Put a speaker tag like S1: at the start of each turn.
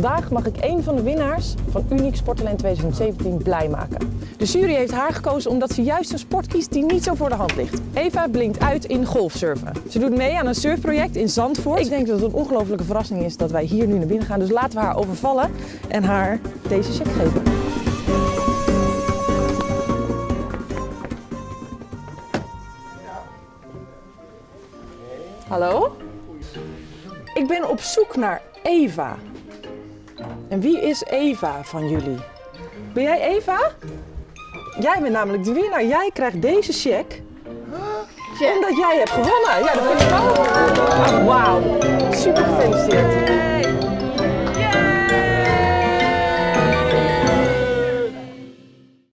S1: Vandaag mag ik een van de winnaars van Uniek Sporttalent 2017 blij maken. De jury heeft haar gekozen omdat ze juist een sport kiest die niet zo voor de hand ligt. Eva blinkt uit in golfsurfen. Ze doet mee aan een surfproject in Zandvoort. Ik denk dat het een ongelofelijke verrassing is dat wij hier nu naar binnen gaan. Dus laten we haar overvallen en haar deze check geven. Hallo? Ik ben op zoek naar Eva. En wie is Eva van jullie? Ben jij Eva? Jij bent namelijk de winnaar. Jij krijgt deze check. Omdat jij hebt gewonnen. Ja, dat vind ik. Ah, Wauw.